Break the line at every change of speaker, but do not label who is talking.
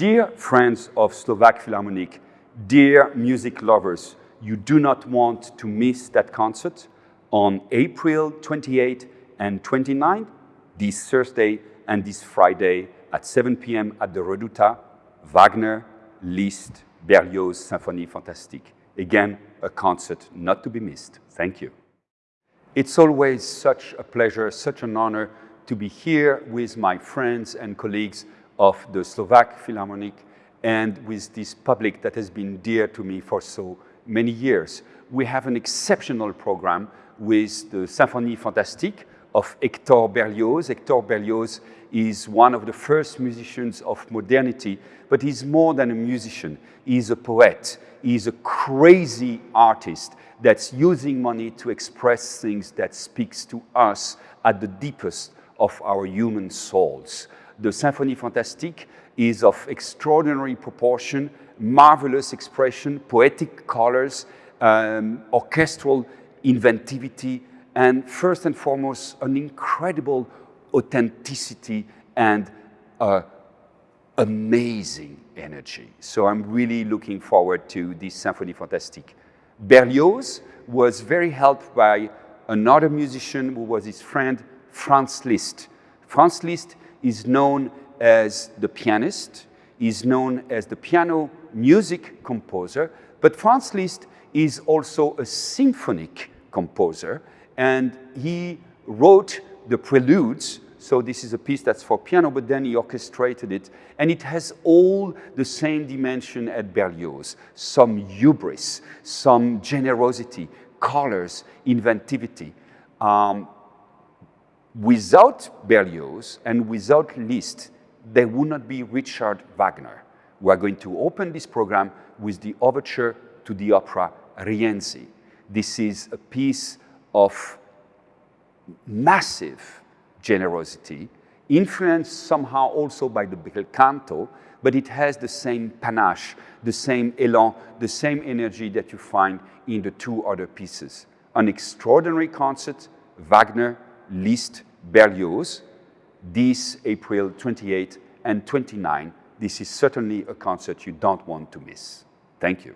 Dear friends of Slovak Philharmonic, dear music lovers, you do not want to miss that concert on April 28 and 29, this Thursday and this Friday at 7 p.m. at the Reduta, Wagner, Liszt, Berlioz Symphonie Fantastique. Again, a concert not to be missed. Thank you. It's always such a pleasure, such an honor to be here with my friends and colleagues of the Slovak Philharmonic and with this public that has been dear to me for so many years. We have an exceptional program with the Symphonie Fantastique of Hector Berlioz. Hector Berlioz is one of the first musicians of modernity, but he's more than a musician. He's a poet. He's a crazy artist that's using money to express things that speaks to us at the deepest of our human souls. The Symphonie Fantastique is of extraordinary proportion, marvelous expression, poetic colors, um, orchestral inventivity, and first and foremost, an incredible authenticity and uh, amazing energy. So I'm really looking forward to this Symphonie Fantastique. Berlioz was very helped by another musician who was his friend, Franz Liszt. Franz Liszt is known as the pianist, is known as the piano music composer, but Franz Liszt is also a symphonic composer, and he wrote the preludes so this is a piece that's for piano, but then he orchestrated it. And it has all the same dimension at Berlioz. Some hubris, some generosity, colors, inventivity. Um, without Berlioz and without Liszt, there would not be Richard Wagner. We are going to open this program with the overture to the opera Rienzi. This is a piece of massive generosity, influenced somehow also by the bel canto, but it has the same panache, the same elan, the same energy that you find in the two other pieces. An extraordinary concert, Wagner, Liszt, Berlioz, this April 28 and 29. This is certainly a concert you don't want to miss. Thank you.